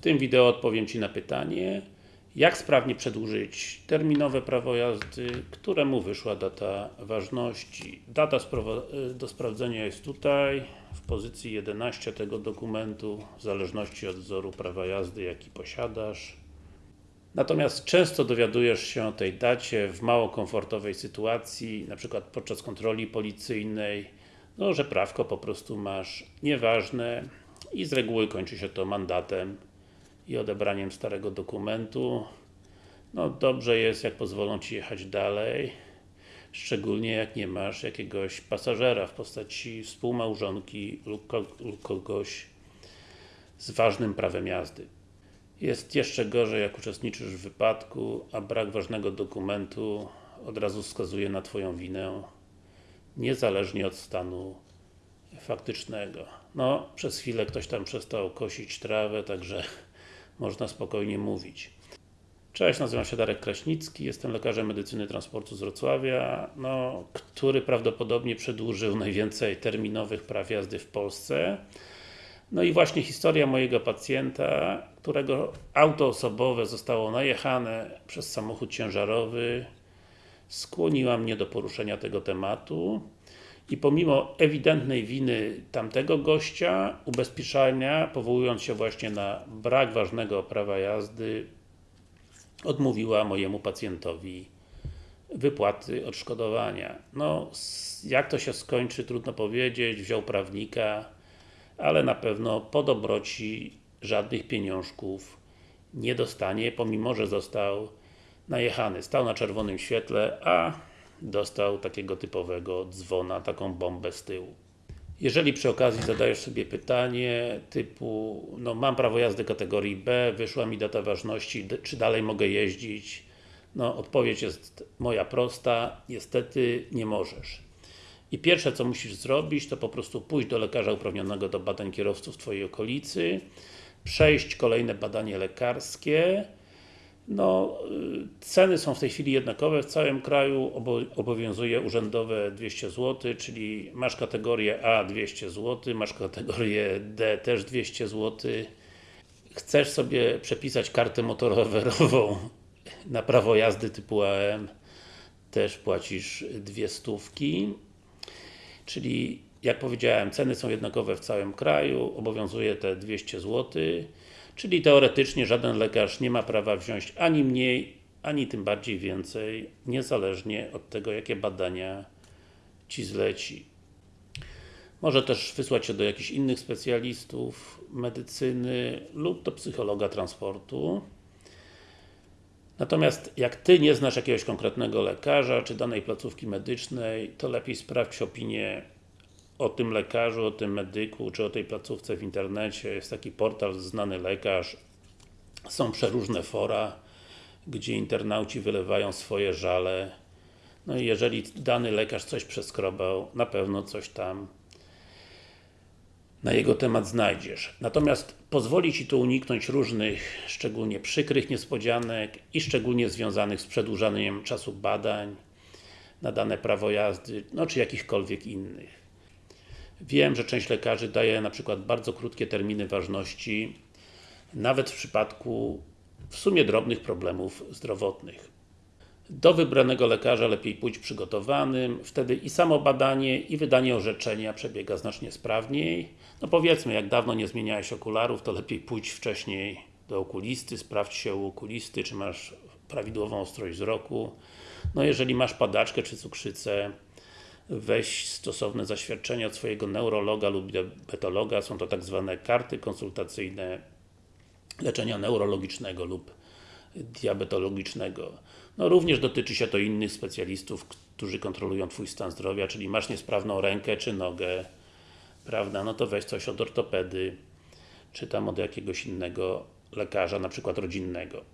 tym wideo odpowiem Ci na pytanie jak sprawnie przedłużyć terminowe prawo jazdy, któremu wyszła data ważności. Data do sprawdzenia jest tutaj, w pozycji 11 tego dokumentu, w zależności od wzoru prawa jazdy, jaki posiadasz. Natomiast często dowiadujesz się o tej dacie w mało komfortowej sytuacji, przykład podczas kontroli policyjnej, no, że prawko po prostu masz nieważne i z reguły kończy się to mandatem i odebraniem starego dokumentu. No dobrze jest, jak pozwolą Ci jechać dalej, szczególnie jak nie masz jakiegoś pasażera w postaci współmałżonki lub kogoś z ważnym prawem jazdy. Jest jeszcze gorzej, jak uczestniczysz w wypadku, a brak ważnego dokumentu od razu wskazuje na Twoją winę, niezależnie od stanu faktycznego. No, przez chwilę ktoś tam przestał kosić trawę, także można spokojnie mówić. Cześć, nazywam się Darek Kraśnicki, jestem lekarzem medycyny transportu z Wrocławia, no, który prawdopodobnie przedłużył najwięcej terminowych praw jazdy w Polsce. No i właśnie historia mojego pacjenta, którego auto osobowe zostało najechane przez samochód ciężarowy, skłoniła mnie do poruszenia tego tematu i pomimo ewidentnej winy tamtego gościa, ubezpieczenia, powołując się właśnie na brak ważnego prawa jazdy, odmówiła mojemu pacjentowi wypłaty odszkodowania. No, jak to się skończy, trudno powiedzieć, wziął prawnika, ale na pewno po dobroci żadnych pieniążków nie dostanie, pomimo, że został najechany. Stał na czerwonym świetle, a dostał takiego typowego dzwona, taką bombę z tyłu. Jeżeli przy okazji zadajesz sobie pytanie typu, no mam prawo jazdy kategorii B, wyszła mi data ważności, czy dalej mogę jeździć? No, odpowiedź jest moja prosta, niestety nie możesz. I pierwsze co musisz zrobić, to po prostu pójść do lekarza uprawnionego do badań kierowców w Twojej okolicy, przejść kolejne badanie lekarskie, no, y, ceny są w tej chwili jednakowe w całym kraju, obowiązuje urzędowe 200 zł, czyli masz kategorię A 200 zł, masz kategorię D też 200 zł. Chcesz sobie przepisać kartę motorowerową na prawo jazdy typu AM, też płacisz dwie stówki. Czyli, jak powiedziałem, ceny są jednakowe w całym kraju, obowiązuje te 200 zł. Czyli teoretycznie żaden lekarz nie ma prawa wziąć ani mniej, ani tym bardziej więcej, niezależnie od tego, jakie badania Ci zleci. Może też wysłać się do jakichś innych specjalistów medycyny lub do psychologa transportu. Natomiast jak Ty nie znasz jakiegoś konkretnego lekarza, czy danej placówki medycznej, to lepiej sprawdź opinię o tym lekarzu, o tym medyku, czy o tej placówce w internecie. Jest taki portal Znany Lekarz. Są przeróżne fora, gdzie internauci wylewają swoje żale. No i jeżeli dany lekarz coś przeskrobał, na pewno coś tam na jego temat znajdziesz. Natomiast pozwoli Ci to uniknąć różnych, szczególnie przykrych niespodzianek i szczególnie związanych z przedłużaniem czasu badań na dane prawo jazdy, no czy jakichkolwiek innych. Wiem, że część lekarzy daje na przykład bardzo krótkie terminy ważności, nawet w przypadku w sumie drobnych problemów zdrowotnych. Do wybranego lekarza lepiej pójść przygotowanym, wtedy i samo badanie, i wydanie orzeczenia przebiega znacznie sprawniej. No powiedzmy, jak dawno nie zmieniałeś okularów, to lepiej pójść wcześniej do okulisty, sprawdź się u okulisty, czy masz prawidłową ostrość wzroku. No jeżeli masz padaczkę czy cukrzycę, weź stosowne zaświadczenia od swojego neurologa lub diabetologa, są to tak zwane karty konsultacyjne leczenia neurologicznego lub diabetologicznego. No również dotyczy się to innych specjalistów, którzy kontrolują Twój stan zdrowia, czyli masz niesprawną rękę czy nogę, prawda, no to weź coś od ortopedy, czy tam od jakiegoś innego lekarza, na przykład rodzinnego.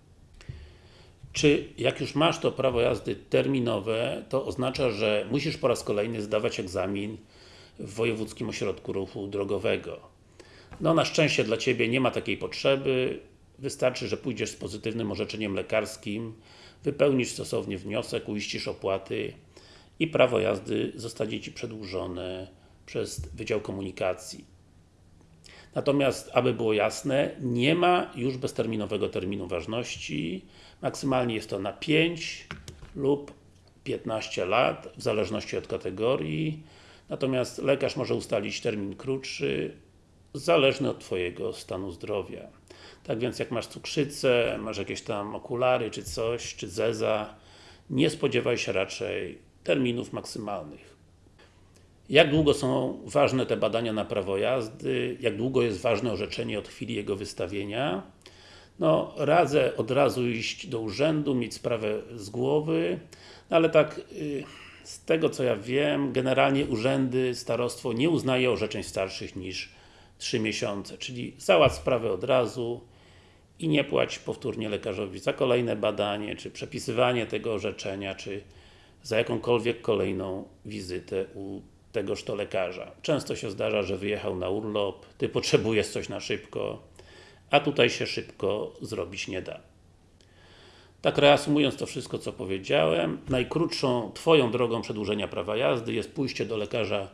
Czy jak już masz to prawo jazdy terminowe, to oznacza, że musisz po raz kolejny zdawać egzamin w Wojewódzkim Ośrodku Ruchu Drogowego. No na szczęście dla Ciebie nie ma takiej potrzeby, wystarczy, że pójdziesz z pozytywnym orzeczeniem lekarskim, wypełnisz stosownie wniosek, uiścisz opłaty i prawo jazdy zostanie Ci przedłużone przez Wydział Komunikacji. Natomiast, aby było jasne, nie ma już bezterminowego terminu ważności. Maksymalnie jest to na 5 lub 15 lat, w zależności od kategorii. Natomiast lekarz może ustalić termin krótszy, zależny od Twojego stanu zdrowia. Tak więc jak masz cukrzycę, masz jakieś tam okulary czy coś, czy zeza, nie spodziewaj się raczej terminów maksymalnych. Jak długo są ważne te badania na prawo jazdy? Jak długo jest ważne orzeczenie od chwili jego wystawienia? No, radzę od razu iść do urzędu, mieć sprawę z głowy, no ale tak y, z tego co ja wiem, generalnie urzędy, starostwo nie uznaje orzeczeń starszych niż 3 miesiące, czyli załatw sprawę od razu i nie płać powtórnie lekarzowi za kolejne badanie, czy przepisywanie tego orzeczenia, czy za jakąkolwiek kolejną wizytę u tegoż to lekarza. Często się zdarza, że wyjechał na urlop, Ty potrzebujesz coś na szybko, a tutaj się szybko zrobić nie da. Tak reasumując to wszystko, co powiedziałem, najkrótszą Twoją drogą przedłużenia prawa jazdy jest pójście do lekarza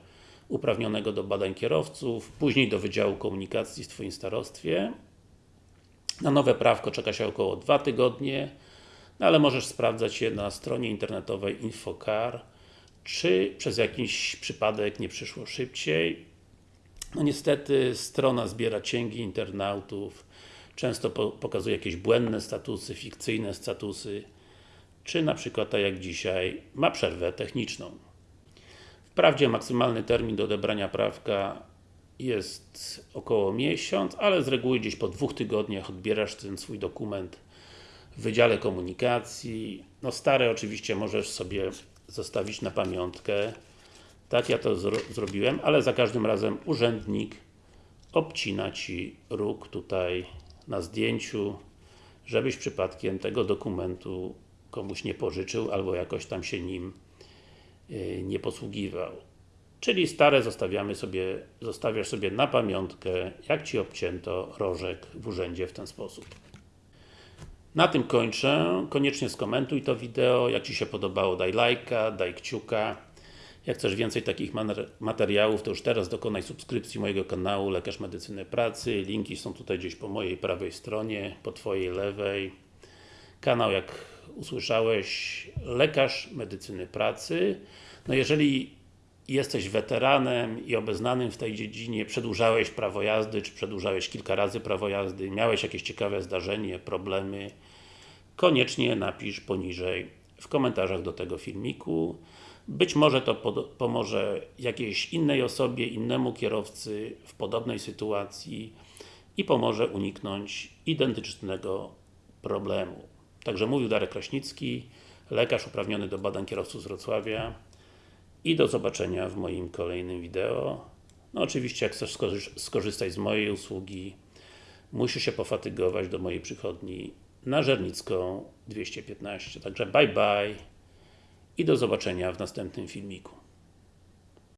uprawnionego do badań kierowców, później do Wydziału Komunikacji w Twoim starostwie. Na nowe prawko czeka się około 2 tygodnie, no ale możesz sprawdzać je na stronie internetowej Infocar, czy przez jakiś przypadek nie przyszło szybciej. No niestety strona zbiera cięgi internautów, często po, pokazuje jakieś błędne statusy, fikcyjne statusy, czy na przykład, tak jak dzisiaj, ma przerwę techniczną. Wprawdzie maksymalny termin do odebrania prawka jest około miesiąc, ale z reguły gdzieś po dwóch tygodniach odbierasz ten swój dokument w Wydziale Komunikacji. No stare oczywiście możesz sobie zostawić na pamiątkę. Tak ja to zro zrobiłem, ale za każdym razem urzędnik obcina Ci róg tutaj na zdjęciu, żebyś przypadkiem tego dokumentu komuś nie pożyczył, albo jakoś tam się nim yy, nie posługiwał. Czyli stare zostawiamy sobie, zostawiasz sobie na pamiątkę, jak Ci obcięto rożek w urzędzie w ten sposób. Na tym kończę. Koniecznie skomentuj to wideo. Jak Ci się podobało, daj lajka, daj kciuka. Jak chcesz więcej takich materiałów, to już teraz dokonaj subskrypcji mojego kanału Lekarz Medycyny Pracy. Linki są tutaj gdzieś po mojej prawej stronie, po Twojej lewej. Kanał, jak usłyszałeś, Lekarz Medycyny Pracy. No jeżeli jesteś weteranem i obeznanym w tej dziedzinie, przedłużałeś prawo jazdy, czy przedłużałeś kilka razy prawo jazdy, miałeś jakieś ciekawe zdarzenie, problemy, koniecznie napisz poniżej w komentarzach do tego filmiku. Być może to pomoże jakiejś innej osobie, innemu kierowcy w podobnej sytuacji i pomoże uniknąć identycznego problemu. Także mówił Darek Kraśnicki, lekarz uprawniony do badań kierowców z Wrocławia i do zobaczenia w moim kolejnym wideo. No oczywiście, jak chcesz skorzystać z mojej usługi, musisz się pofatygować do mojej przychodni na Żernicką 215. Także bye bye i do zobaczenia w następnym filmiku.